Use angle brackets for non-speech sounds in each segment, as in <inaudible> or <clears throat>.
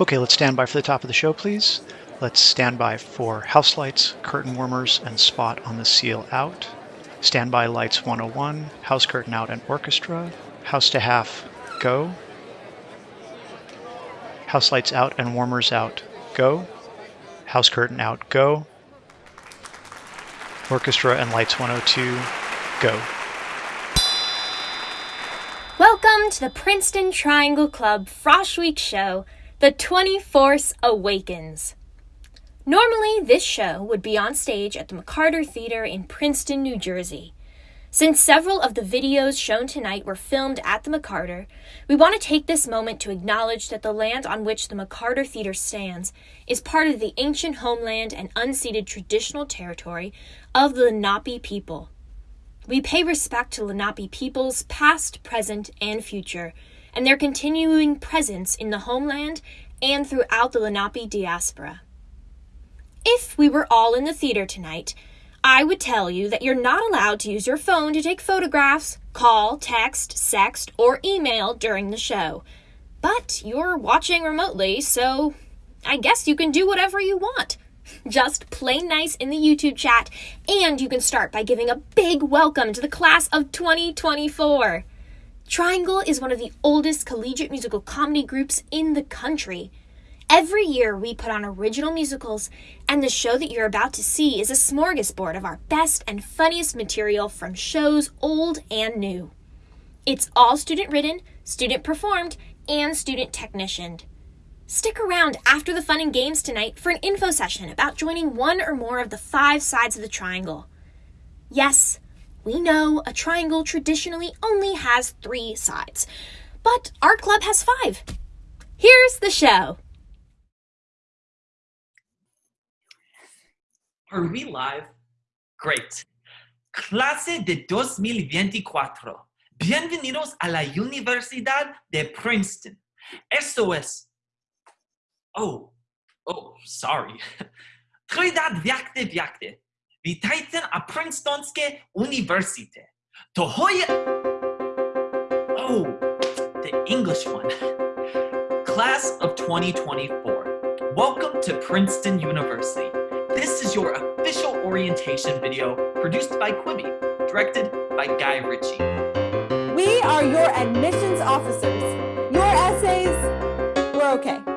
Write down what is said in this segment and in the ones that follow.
Okay, let's stand by for the top of the show, please. Let's stand by for house lights, curtain warmers, and spot on the seal out. Standby lights 101, house curtain out and orchestra. House to half, go. House lights out and warmers out, go. House curtain out, go. Orchestra and lights 102, go. Welcome to the Princeton Triangle Club Frosh Week show, The 24th Awakens. Normally, this show would be on stage at the McCarter Theater in Princeton, New Jersey. Since several of the videos shown tonight were filmed at the McCarter, we want to take this moment to acknowledge that the land on which the McCarter Theater stands is part of the ancient homeland and unceded traditional territory of the Lenape people. We pay respect to Lenape peoples, past, present, and future, and their continuing presence in the homeland and throughout the Lenape diaspora. If we were all in the theater tonight, I would tell you that you're not allowed to use your phone to take photographs, call, text, sext, or email during the show. But you're watching remotely, so I guess you can do whatever you want. <laughs> Just play nice in the YouTube chat, and you can start by giving a big welcome to the class of 2024. Triangle is one of the oldest collegiate musical comedy groups in the country. Every year, we put on original musicals, and the show that you're about to see is a smorgasbord of our best and funniest material from shows old and new. It's all student written, student performed, and student technicianed. Stick around after the fun and games tonight for an info session about joining one or more of the five sides of the triangle. Yes, we know a triangle traditionally only has three sides, but our club has five. Here's the show. Are we live? Great. Clase de 2024. Bienvenidos a la Universidad de Princeton. Esto es. Oh, oh, sorry. <laughs> Trinidad Vyakte Vyakte. Witajcie a Princetonske Universite. Tohoya. Oh, the English one. Class of 2024. Welcome to Princeton University. This is your official orientation video produced by Quibi, directed by Guy Ritchie. We are your admissions officers. Your essays, we're okay.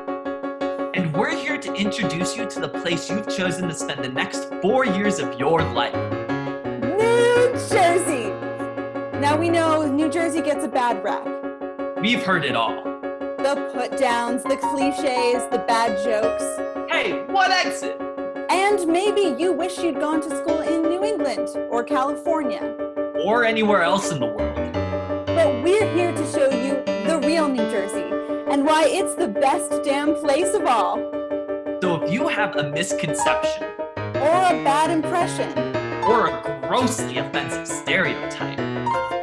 Introduce you to the place you've chosen to spend the next four years of your life. New Jersey. Now we know New Jersey gets a bad rap. We've heard it all. The put downs, the cliches, the bad jokes. Hey, what exit? And maybe you wish you'd gone to school in New England or California. Or anywhere else in the world. But we're here to show you the real New Jersey and why it's the best damn place of all. So if you have a misconception, Or a bad impression. or a grossly offensive stereotype,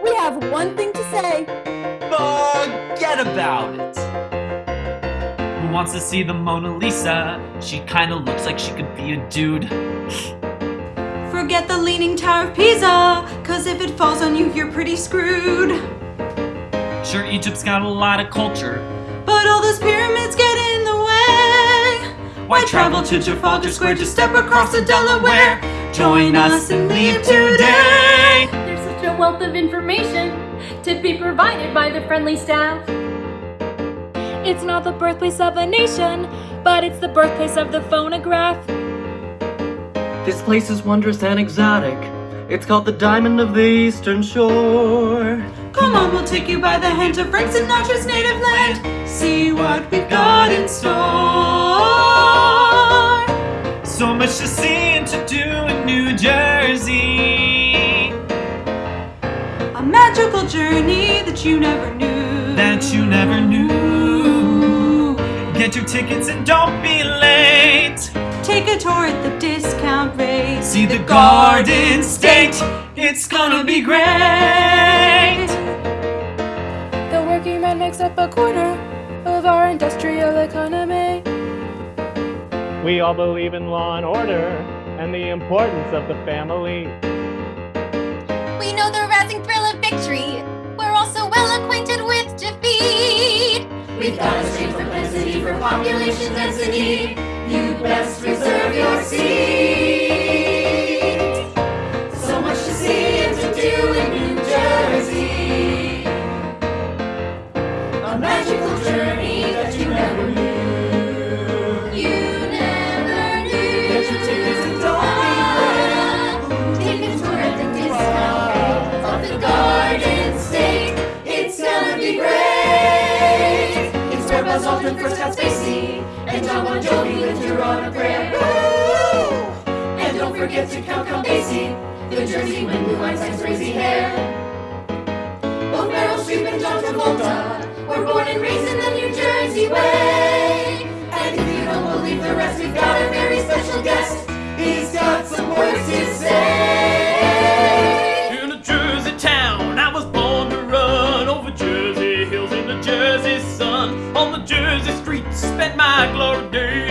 We have one thing to say. forget about it. Who wants to see the Mona Lisa? She kinda looks like she could be a dude. Forget the Leaning Tower of Pisa, cause if it falls on you, you're pretty screwed. Sure, Egypt's got a lot of culture. But all those pyramids get in the way. Why travel to Trafalgar Square to step across the Delaware? Join us and leave today. There's such a wealth of information to be provided by the friendly staff. It's not the birthplace of a nation, but it's the birthplace of the phonograph. This place is wondrous and exotic. It's called the Diamond of the Eastern Shore. Come on, we'll take you by the hand to Frank Sinatra's native land. See what we've got in store. Journey that you never knew. that you never knew. Get your tickets and don't be late. Take a tour at the discount rate. See the Garden State. It's gonna be great. The working man makes up a quarter of our industrial economy. We all believe in law and order and the importance of the family. We know the rousing thrill We've got the place necessity for population density. You best reserve your seat. Where first got spacey, and John Bon Jovi lived here on a prayer. And don't forget to count Count Basie, the Jersey when Blue Einstein's crazy hair. Both Meryl Streep and John Travolta were born and raised in the New Jersey way. Spent my glory. days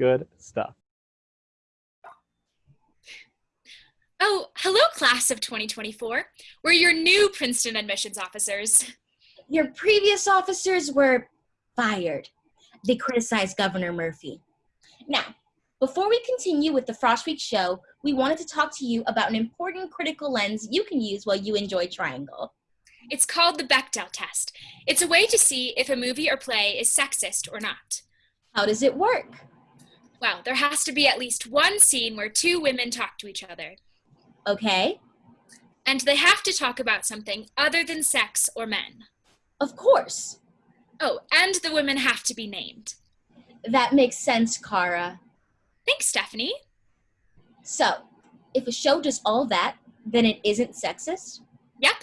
Good stuff. Oh, hello, class of 2024. We're your new Princeton admissions officers. Your previous officers were fired. They criticized Governor Murphy. Now, before we continue with the Frosh Week show, we wanted to talk to you about an important critical lens you can use while you enjoy Triangle. It's called the Bechdel test. It's a way to see if a movie or play is sexist or not. How does it work? Well, there has to be at least one scene where two women talk to each other. Okay, And they have to talk about something other than sex or men. of course. Oh, and the women have to be named. That makes sense, Kara. Thanks, Stephanie. So, if a show does all that, then it isn't sexist? Yep.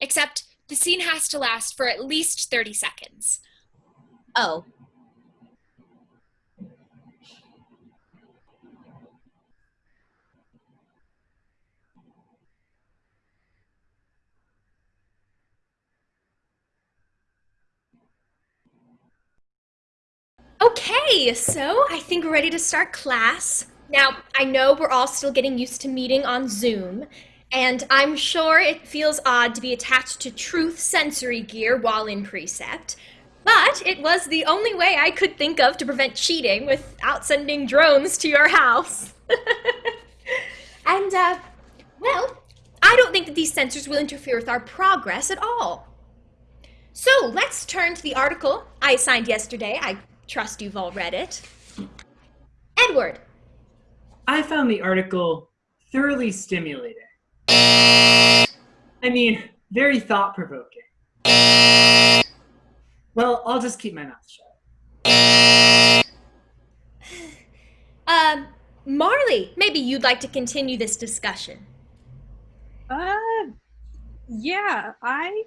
Except the scene has to last for at least 30 seconds. Oh, Okay, so I think we're ready to start class. Now, I know we're all still getting used to meeting on Zoom, and I'm sure it feels odd to be attached to truth sensory gear while in precept, but it was the only way I could think of to prevent cheating without sending drones to your house. <laughs> and, uh, well, I don't think that these sensors will interfere with our progress at all. So let's turn to the article I assigned yesterday. I trust you've all read it. Edward, I found the article thoroughly stimulating. I mean, very thought provoking. Well, I'll just keep my mouth shut. <sighs> um, Marley, maybe you'd like to continue this discussion. Uh, yeah, I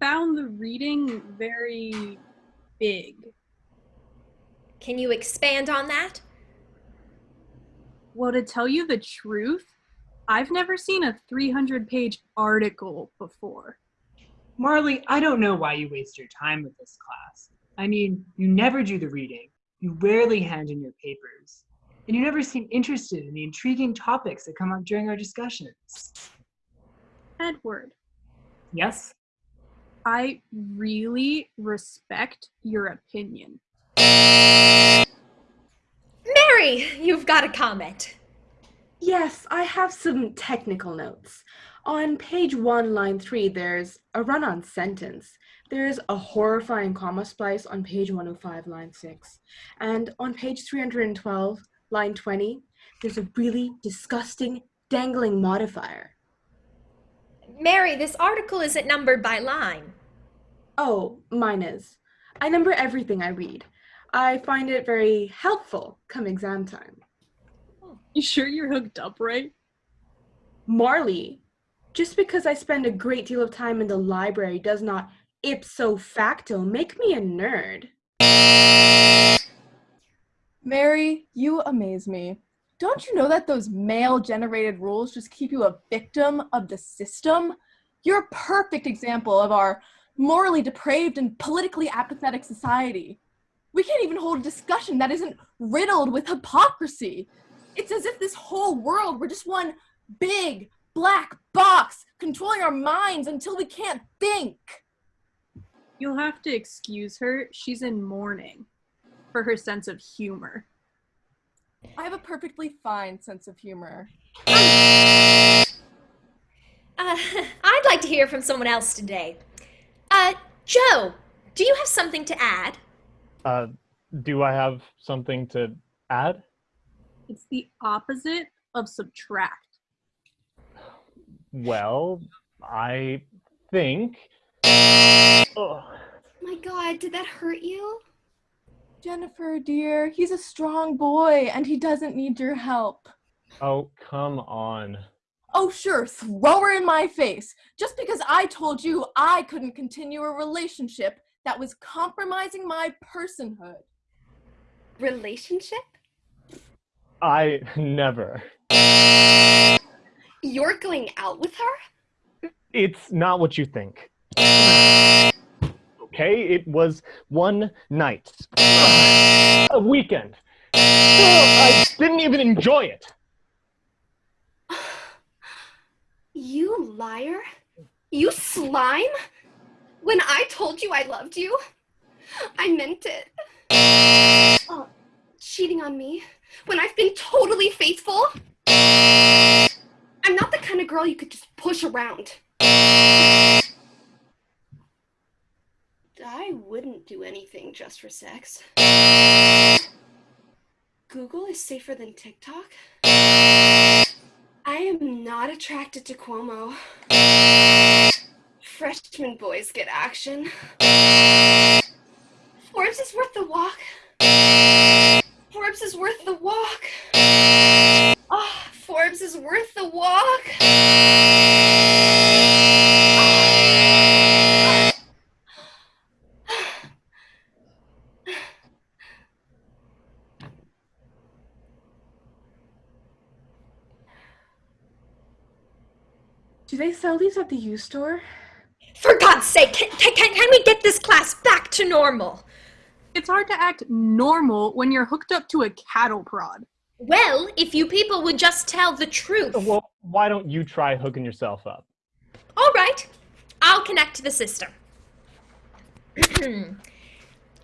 found the reading very big. Can you expand on that? Well, to tell you the truth, I've never seen a 300 page article before. Marley, I don't know why you waste your time with this class. I mean, you never do the reading. You rarely hand in your papers. and you never seem interested in the intriguing topics that come up during our discussions. Edward, Yes? I really respect your opinion. Got a comment. Yes, I have some technical notes. On page 1, line 3, there's a run on sentence. There's a horrifying comma splice on page 105, line 6. And on page 312, line 20, there's a really disgusting dangling modifier. Mary, this article isn't numbered by line. Oh, mine is. I number everything I read. I find it very helpful come exam time. You sure you're hooked up right? Marley, just because I spend a great deal of time in the library does not ipso facto make me a nerd. Mary, you amaze me. Don't you know that those male generated rules just keep you a victim of the system? You're a perfect example of our morally depraved and politically apathetic society. We can't even hold a discussion that isn't riddled with hypocrisy. It's as if this whole world were just one big black box controlling our minds until we can't think. You'll have to excuse her. She's in mourning for her sense of humor. I have a perfectly fine sense of humor. Uh, I'd like to hear from someone else today. Uh, Joe, do you have something to add? Uh, do I have something to add? It's the opposite of subtract. Well, I think. Ugh. My god, did that hurt you? Jennifer, dear, he's a strong boy and he doesn't need your help. Oh, come on. Oh, sure, throw her in my face. Just because I told you I couldn't continue a relationship that was compromising my personhood. Relationship? I <laughs> never. You're going out with her? It's not what you think. Okay, it was one night. A weekend. I didn't even enjoy it. <sighs> You liar? You slime? When I told you I loved you, I meant it. Oh, cheating on me when I've been totally faithful? I'm not the kind of girl you could just push around. I wouldn't do anything just for sex. Google is safer than TikTok? I am not attracted to Cuomo. Freshman boys get action. Forbes is worth the walk. Forbes is worth the they sell these at the U store? For God's sake, can, can, can we get this class back to normal? It's hard to act normal when you're hooked up to a cattle prod. Well, if you people would just tell the truth. Well, why don't you try hooking yourself up? All right, I'll connect to the system. <clears throat>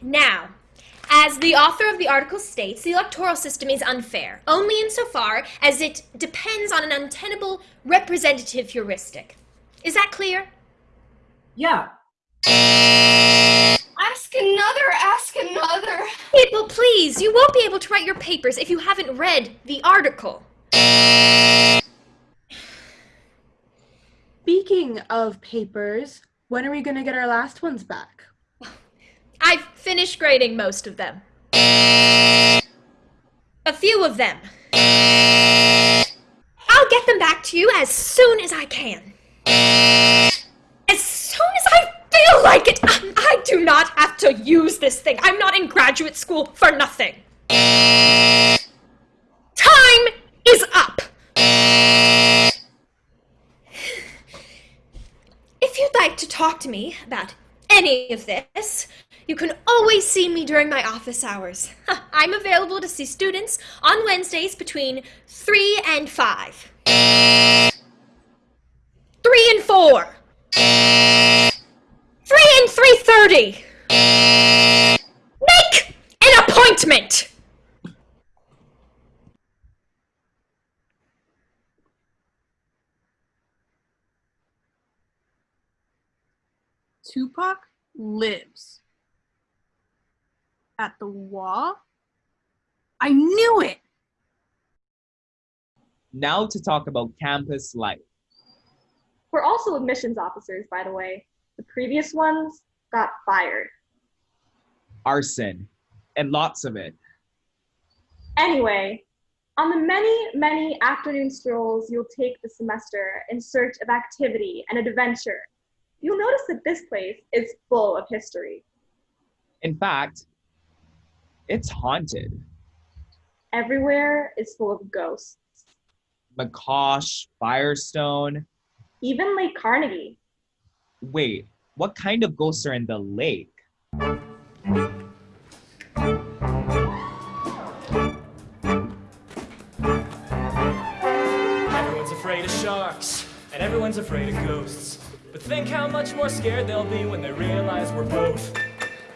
now, as the author of the article states, the electoral system is unfair, only insofar as it depends on an untenable representative heuristic. Is that clear? Yeah. Ask another, ask another. People, please, you won't be able to write your papers if you haven't read the article. Speaking of papers, when are we going to get our last ones back? I've finished grading most of them. A few of them. I'll get them back to you as soon as I can. As soon as I feel like it! Um, I do not have to use this thing. I'm not in graduate school for nothing. Time is up! If you'd like to talk to me about any of this, You can always see me during my office hours. <laughs> I'm available to see students on Wednesdays between 3 and 5. 3 and 4. 3 and 3.30. Make an appointment! Tupac lives at the wall. I knew it. Now to talk about campus life. We're also admissions officers, by the way. The previous ones got fired. Arson. And lots of it. Anyway, on the many, many afternoon strolls you'll take this semester in search of activity and adventure, you'll notice that this place is full of history. In fact, it's haunted. Everywhere is full of ghosts. McCosh, Firestone. Even Lake Carnegie. Wait, what kind of ghosts are in the lake? Everyone's afraid of sharks, and everyone's afraid of ghosts. But think how much more scared they'll be when they realize we're both.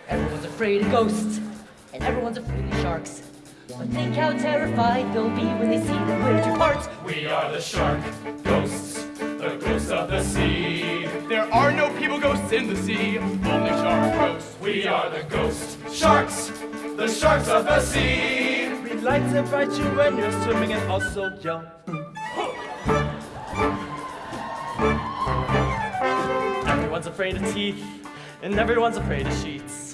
Everyone's afraid of ghosts, and everyone's afraid of sharks. But think how terrified they'll be when they see the winter parts. We are the shark ghosts, the ghosts of the sea. There are no people ghosts in the sea, only shark ghosts. We are the ghost sharks, the sharks of the sea. We like to bite you when you're swimming and also jump. Everyone's afraid of teeth, and everyone's afraid of sheets.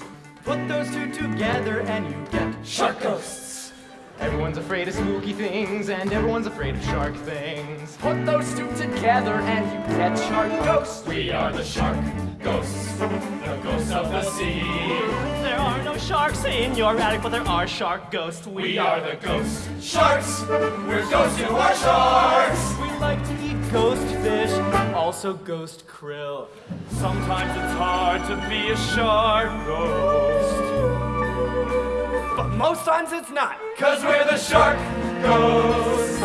Put those two together and you get Shark ghosts. Everyone's afraid of spooky things and everyone's afraid of shark things. Put those two together and you get shark ghosts. We are the shark ghosts, the ghosts of the sea. There are no sharks in your attic, but there are shark ghosts. We are the ghost sharks. We're ghosts who are sharks. We like to eat ghost fish, also ghost krill. Sometimes it's hard to be a shark ghost. But most times it's not. Cause we're the shark ghosts.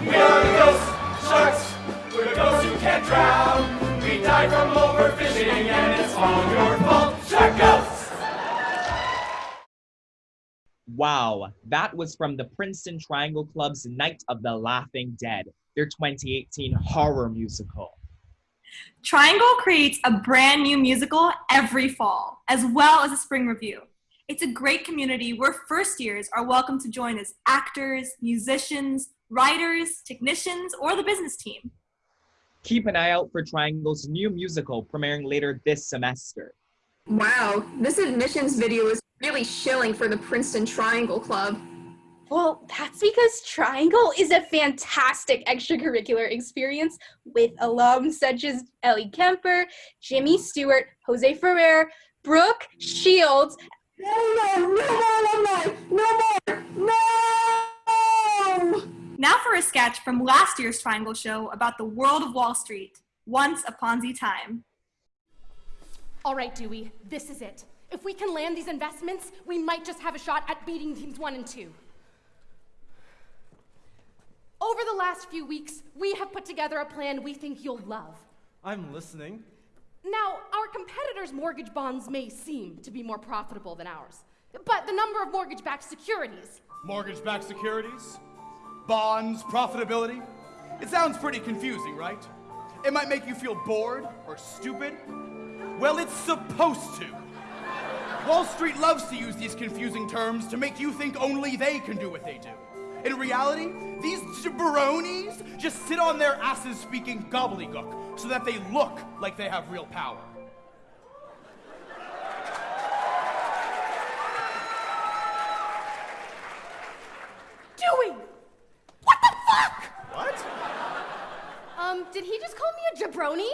We are the ghost sharks. We're the ghosts who can't drown. We die from overfishing, and it's all your fault, shark ghosts. Wow, that was from the Princeton Triangle Club's Night of the Laughing Dead, their 2018 horror musical. Triangle creates a brand new musical every fall, as well as a spring revue. It's a great community where first years are welcome to join as actors, musicians, writers, technicians, or the business team. Keep an eye out for Triangle's new musical premiering later this semester. Wow, this admissions video is really shilling for the Princeton Triangle Club. Well, that's because Triangle is a fantastic extracurricular experience with alums such as Ellie Kemper, Jimmy Stewart, Jose Ferrer, Brooke Shields. No, no, no more, no more, no! Now for a sketch from last year's Triangle Show about the world of Wall Street. Once a Ponzi time. All right, Dewey, this is it. If we can land these investments, we might just have a shot at beating teams one and two. Over the last few weeks, we have put together a plan we think you'll love. I'm listening. Now, our competitors' mortgage bonds may seem to be more profitable than ours, but the number of mortgage backed securities. Mortgage backed securities, bonds, profitability. It sounds pretty confusing, right? It might make you feel bored or stupid. Well, it's supposed to. Wall Street loves to use these confusing terms to make you think only they can do what they do. In reality, these jabronis just sit on their asses speaking gobbledygook so that they look like they have real power. Dewey! What the fuck? What? Um, did he just call me a jabroni?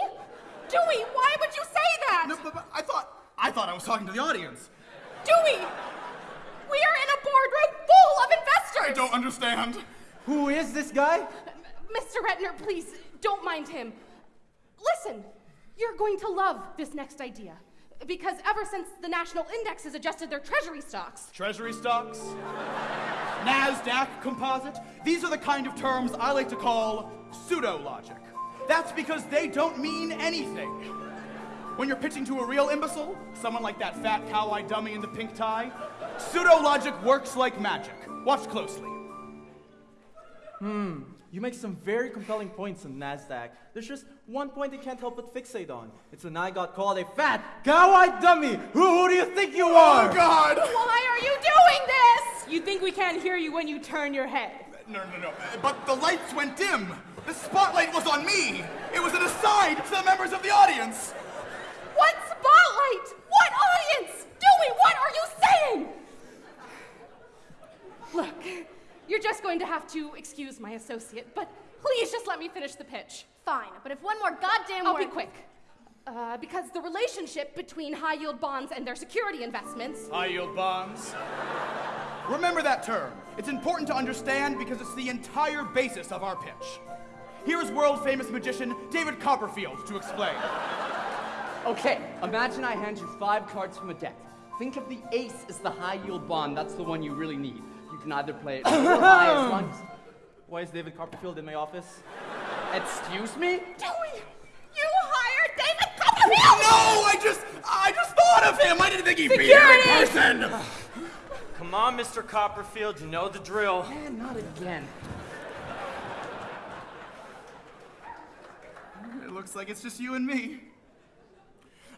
Dewey, why would you say that? No, but, but I thought I was talking to the audience. Dewey! We are in a boardroom full of investors! I don't understand. Who is this guy? Mr. Retner, please, don't mind him. Listen, you're going to love this next idea. Because ever since the national index has adjusted their treasury stocks, Treasury stocks, NASDAQ composite. These are the kind of terms I like to call pseudo logic. That's because they don't mean anything. When you're pitching to a real imbecile, someone like that fat cow-eyed dummy in the pink tie, pseudo logic works like magic. Watch closely. Hmm, you make some very compelling points on NASDAQ. There's just one point they can't help but fixate on. It's when I got called a fat, cow-eyed dummy. Who, who do you think you are? Oh, God! why are you doing this? You think we can't hear you when you turn your head. No, no, no. But the lights went dim. The spotlight was on me. It was an aside to the members of the audience. What? What audience? Dewey, what are you saying? Look, you're just going to have to excuse my associate, but please just let me finish the pitch. Fine, but if one more goddamn I'll word. be quick. Uh, because the relationship between high yield bonds and their security investments. High yield bonds. Remember that term. It's important to understand because it's the entire basis of our pitch. Here's world famous magician David Copperfield to explain. Okay, imagine I hand you five cards from a deck. Think of the ace as the high yield bond. That's the one you really need. You can either play it or <coughs> high as long. Why is David Copperfield in my office? Excuse me? Dewey, you hired David Copperfield! No, I just, I just thought of him. I didn't think he'd be here in person. Come on, Mr. Copperfield, you know the drill. Man, not again. It looks like it's just you and me.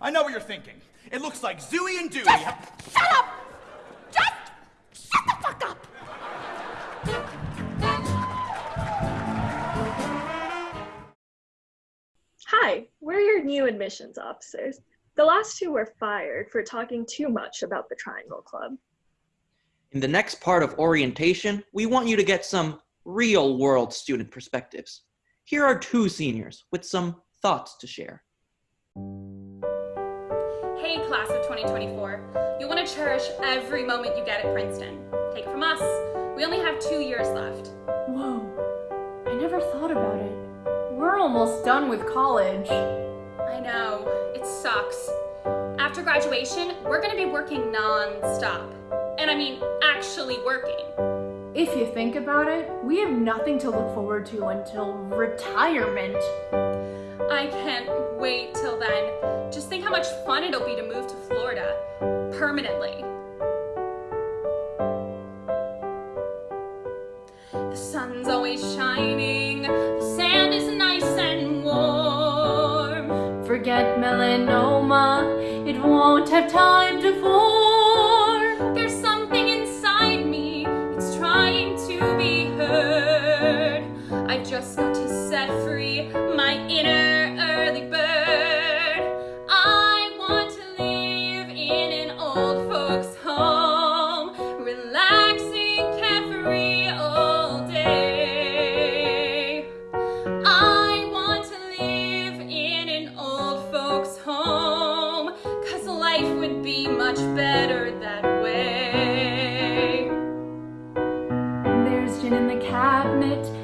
I know what you're thinking. It looks like Zooey and Dewey. have- Shut up! Just shut the fuck up! Hi, we're your new admissions officers. The last two were fired for talking too much about the Triangle Club. In the next part of orientation, we want you to get some real world student perspectives. Here are two seniors with some thoughts to share. Hey, class of 2024. You want to cherish every moment you get at Princeton. Take it from us. We only have two years left. Whoa, I never thought about it. We're almost done with college. I know, it sucks. After graduation, we're going to be working non-stop. And I mean, actually working. If you think about it, we have nothing to look forward to until retirement. I can't wait till then. Just think how much fun it'll be to move to Florida permanently. The sun's always shining, the sand is nice and warm. Forget melanoma, it won't have time to form. it.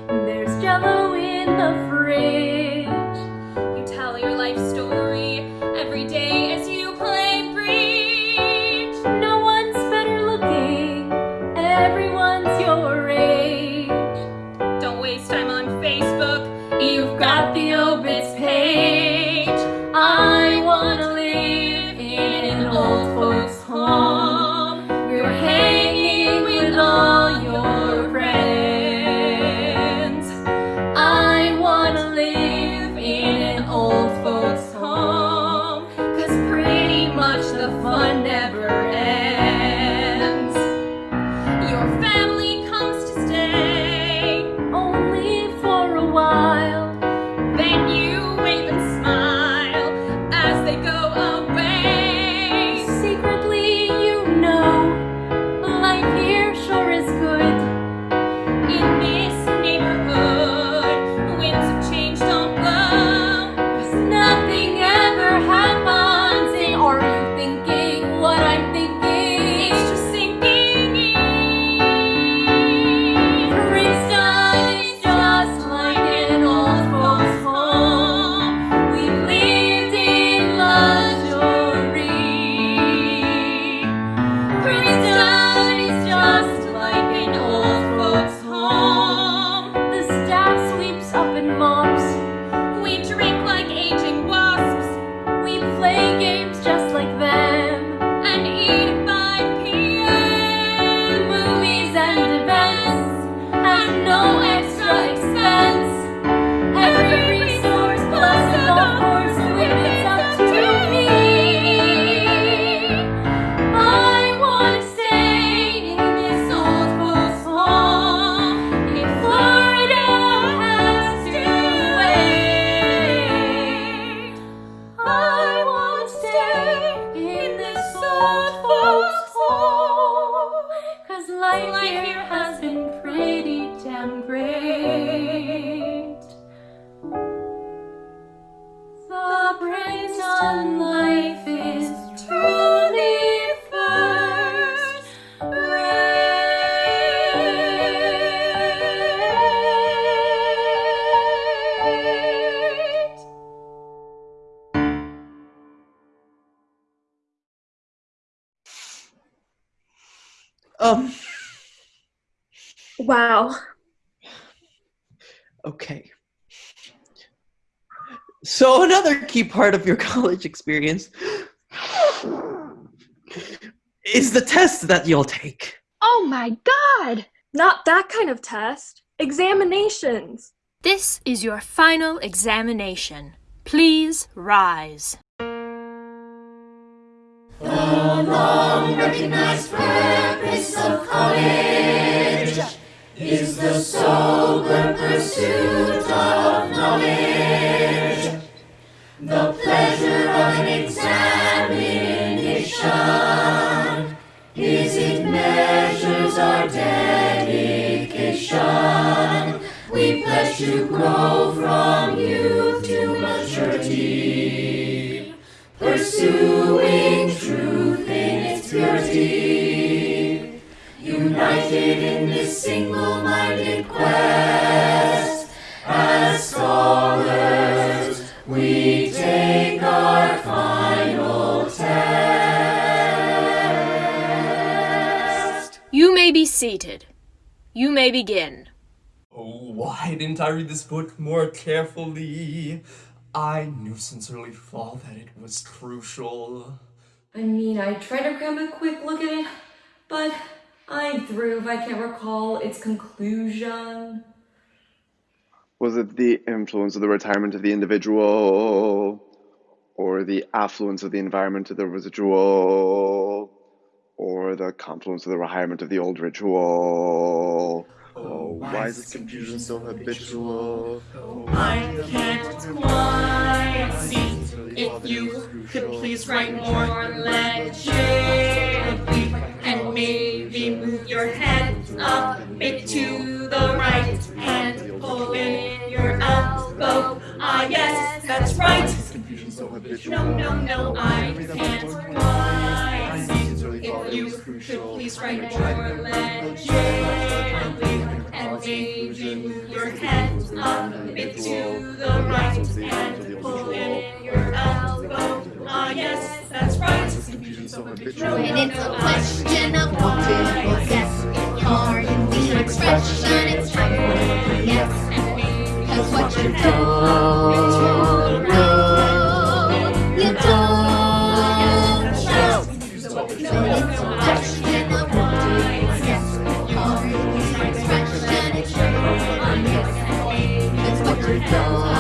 Key part of your <laughs> college experience is the test that you'll take. Oh my god! Not that kind of test. Examinations. This is your final examination. Please rise. The long recognized purpose of college is the sober pursuit of knowledge. The pleasure of an examination is it measures our dedication. We pledge to grow from youth to maturity pursuing truth in its purity, united in this single-minded quest. Seated. You may begin. Oh, why didn't I read this book more carefully? I knew since early fall that it was crucial. I mean, I tried to grab a quick look at it, but I'm through if I can't recall its conclusion. Was it the influence of the retirement of the individual, or the affluence of the environment of the residual, or the confluence of the retirement of the old ritual? Oh, why is this confusion so habitual? I can't quite see if you could please write more legibly and maybe move your head up a bit to the right and pull in your elbow. Ah, yes, that's right. No, no, no, I can't quite see you could please write your legibly and and aging your head up a bit to the right and pull in your elbow. Ah, yes, that's right. When it's a question of why, yes, ignoring the expression, it's time for a yes. Cause what you know, yes.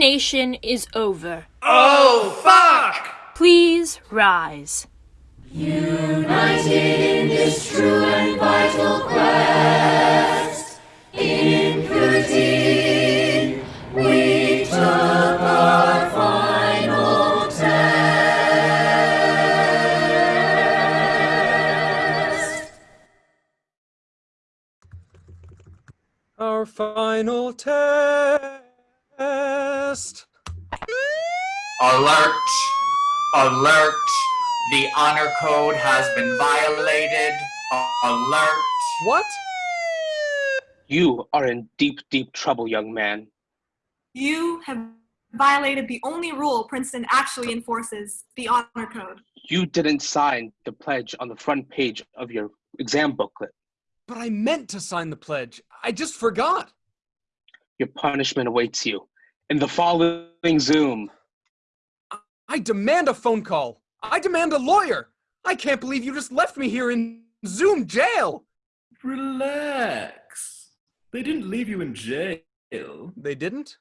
Examination is over. Oh, fuck! Please rise. Alert! The honor code has been violated. Alert! What? You are in deep, deep trouble, young man. You have violated the only rule Princeton actually enforces, the honor code. You didn't sign the pledge on the front page of your exam booklet. But I meant to sign the pledge. I just forgot. Your punishment awaits you in the following Zoom. I demand a phone call. I demand a lawyer. I can't believe you just left me here in Zoom jail. Relax. They didn't leave you in jail. They didn't?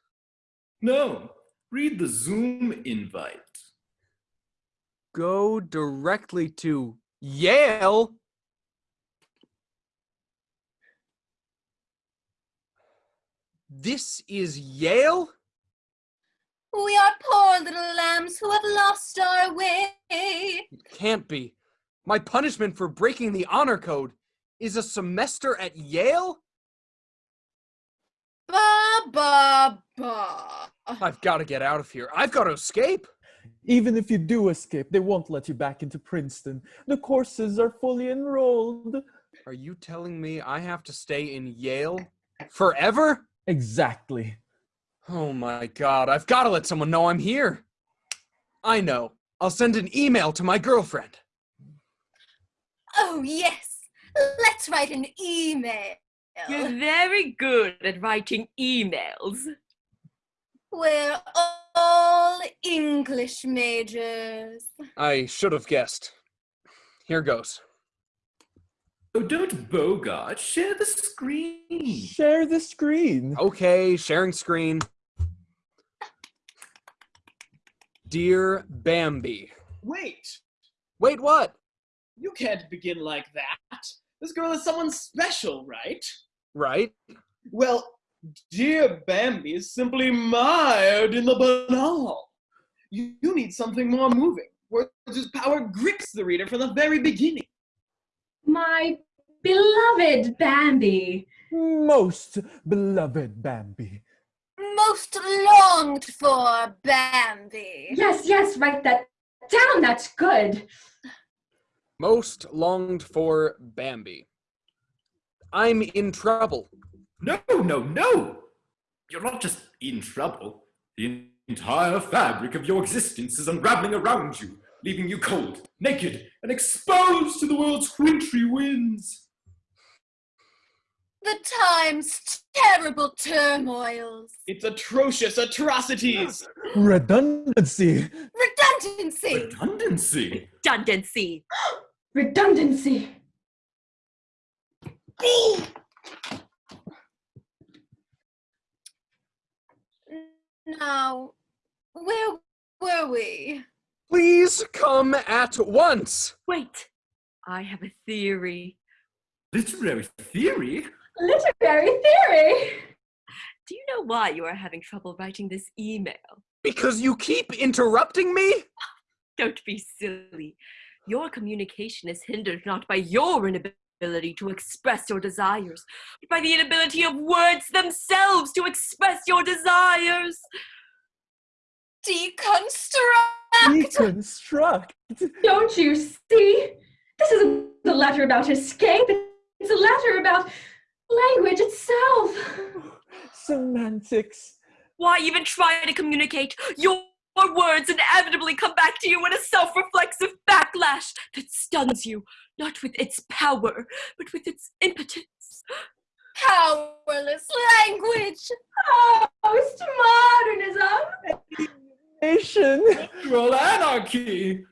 No. Read the Zoom invite. Go directly to Yale. This is Yale? We are poor little lambs who have lost our way. It Can't be. My punishment for breaking the honor code is a semester at Yale? Ba ba ba. I've got to get out of here. I've got to escape. Even if you do escape, they won't let you back into Princeton. The courses are fully enrolled. Are you telling me I have to stay in Yale forever? Exactly. Oh my god, I've got to let someone know I'm here. I know. I'll send an email to my girlfriend. Oh yes. Let's write an email. You're very good at writing emails. We're all English majors. I should have guessed. Here goes. Oh, don't bogart. Share the screen. Share the screen. Okay, sharing screen. Dear Bambi. Wait, Wait, what? you can't begin like that. This girl is someone special, right? Right? Well, dear Bambi is simply mired in the banal. You, you need something more moving, where whose power grips the reader from the very beginning. My beloved Bambi. Most beloved Bambi. Most longed for Bambi. Yes, yes, write that down. That's good. Most longed for Bambi. I'm in trouble. No, no, no! You're not just in trouble. The entire fabric of your existence is unraveling around you, leaving you cold, naked, and exposed to the world's wintry winds. The time's terrible turmoils. It's atrocious atrocities. Redundancy. Redundancy. Redundancy. Redundancy. <gasps> Redundancy. B. Now, where were we? Please come at once. Wait, I have a theory. Literary theory? Literary theory. Do you know why you are having trouble writing this email? Because you keep interrupting me? Don't be silly. Your communication is hindered not by your inability to express your desires, but by the inability of words themselves to express your desires. Deconstruct. Deconstruct. Don't you see? This isn't a letter about escape. It's a letter about language itself. <sighs> Semantics. Why even try to communicate? Your words inevitably come back to you in a self reflexive backlash that stuns you, not with its power, but with its impotence. Powerless language. Postmodernism. Nation. Cultural anarchy.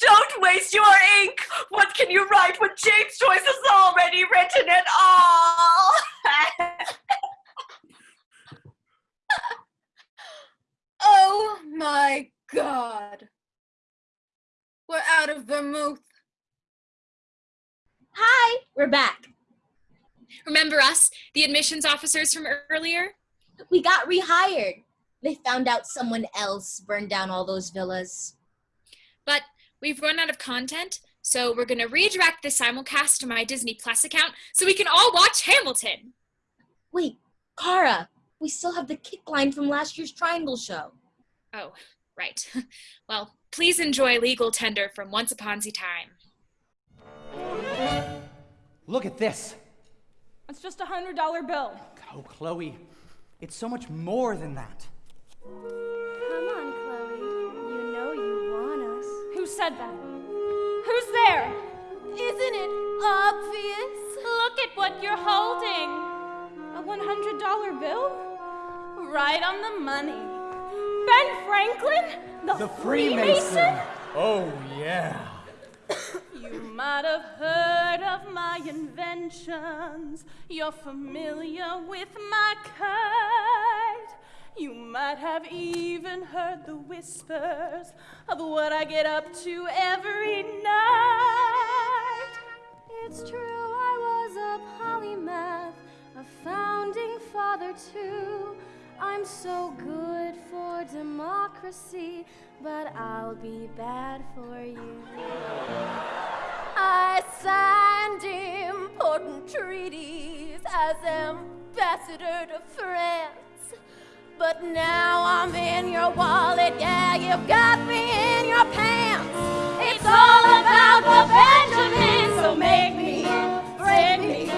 Don't waste your ink! What can you write when James Joyce has already written it all? <laughs> Oh my god. We're out of vermouth. Hi, we're back. Remember us, the admissions officers from earlier? We got rehired. They found out someone else burned down all those villas. But we've run out of content, so we're gonna redirect the simulcast to my Disney Plus account so we can all watch Hamilton. Wait, Kara, we still have the kick line from last year's Triangle show. Oh, right. <laughs> Well, please enjoy Legal Tender from Once Upon a Time. Look at this. It's just a hundred dollar bill. Oh, Chloe, it's so much more than that. Come on, Chloe. You know you want us. Who said that? Who's there? Isn't it obvious? Look at what you're holding. A one hundred dollar bill? Right on the money. Ben Franklin? The, The Freemason? Freemason. Oh, yeah. <coughs> You might have heard of my inventions. You're familiar with my kind. You might have even heard the whispers of what I get up to every night. It's true, I was a polymath, a founding father too. I'm so good for democracy, but I'll be bad for you. I signed important treaties as ambassador to France. But now I'm in your wallet, yeah, you've got me in your pants. It's all about the Benjamin, so make me, break me,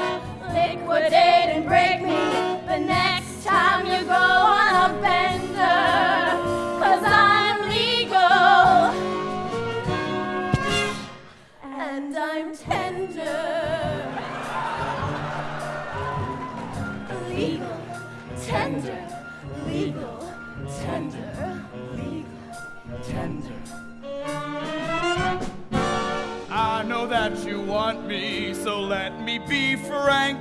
liquidate and break me the next time you go on a bender. Want me, so let me be frank.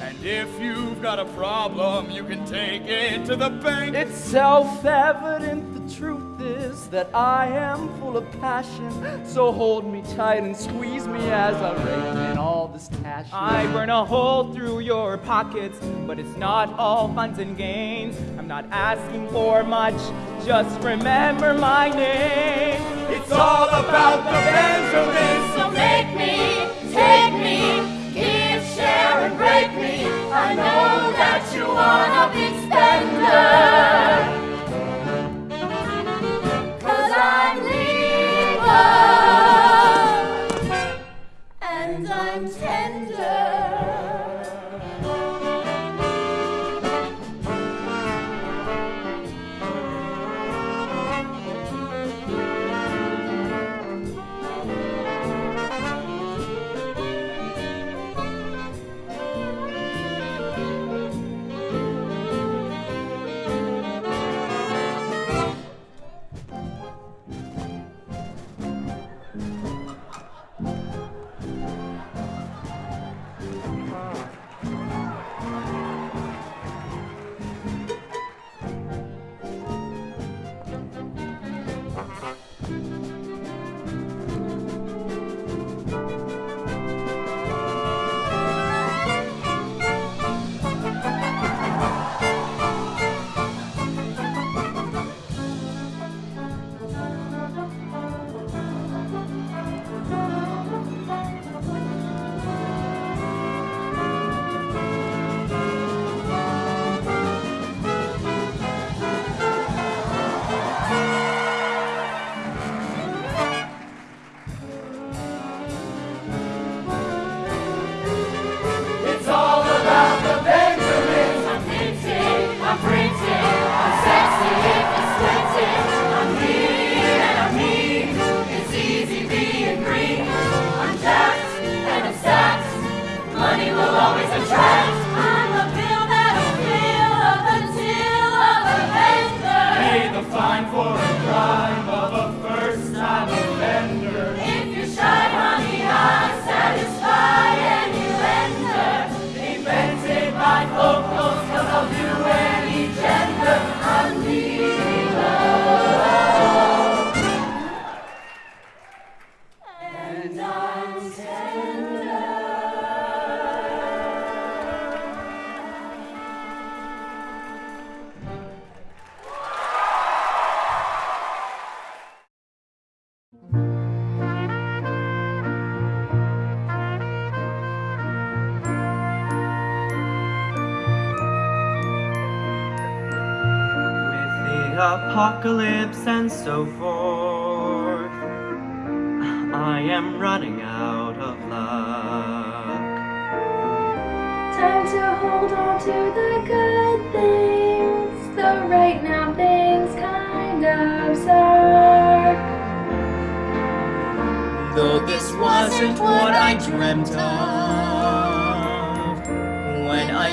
And if you've got a problem, you can take it to the bank. It's self-evident the truth is that I am full of passion. So hold me tight and squeeze me as I rake in all this cash. I burn a hole through your pockets, but it's not all funds and gains. I'm not asking for much, just remember my name. It's all about the Benjamins. So make me, me, give, share, and break me. I know that you wanna be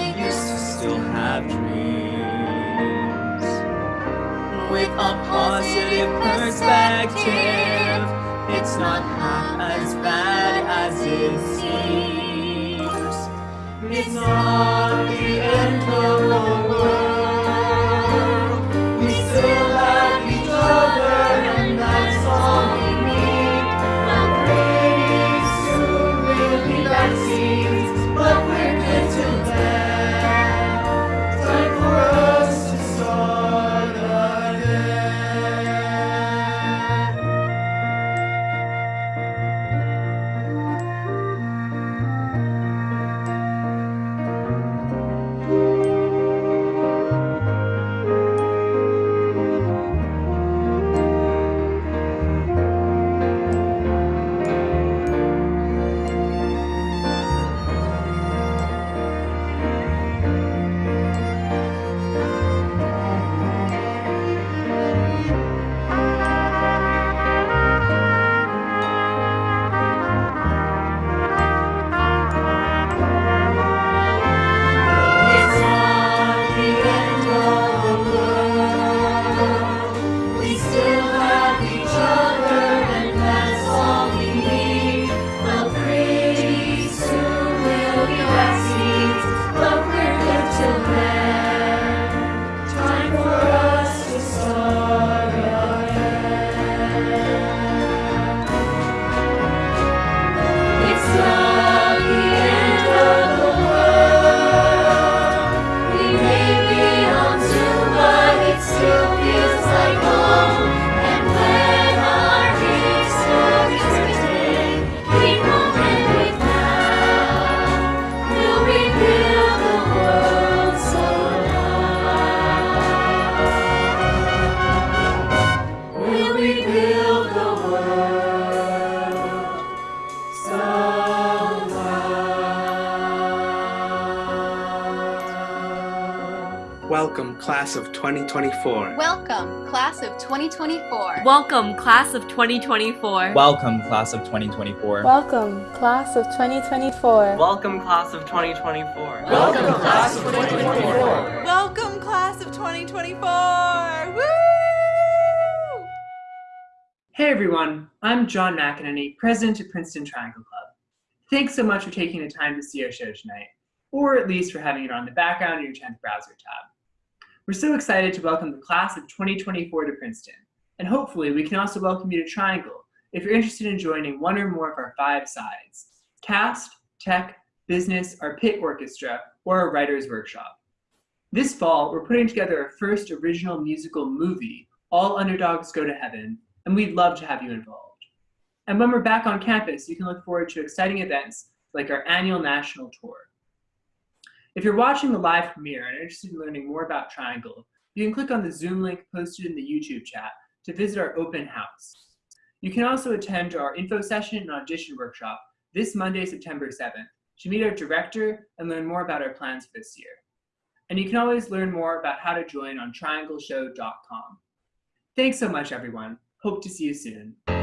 I used to still have dreams. With a positive perspective, it's not half as bad as it seems. It's not the end of the world. 2024. Welcome, class of 2024. Welcome, class of 2024. Welcome, class of 2024. Welcome, class of 2024. Welcome, class of 2024. Welcome, class of 2024. Welcome, class of 2024! Woo! Hey everyone, I'm John McEnany, president of Princeton Triangle Club. Thanks so much for taking the time to see our show tonight, or at least for having it on the background of your 10th browser tab. We're so excited to welcome the class of 2024 to Princeton, and hopefully we can also welcome you to Triangle if you're interested in joining one or more of our five sides, cast, tech, business, our pit orchestra, or our writer's workshop. This fall, we're putting together our first original musical movie, All Underdogs Go to Heaven, and we'd love to have you involved. And when we're back on campus, you can look forward to exciting events like our annual national tour. If you're watching the live premiere and interested in learning more about Triangle, you can click on the Zoom link posted in the YouTube chat to visit our open house. You can also attend our info session and audition workshop this Monday, September 7th, to meet our director and learn more about our plans for this year. And you can always learn more about how to join on triangleshow.com. Thanks so much, everyone. Hope to see you soon.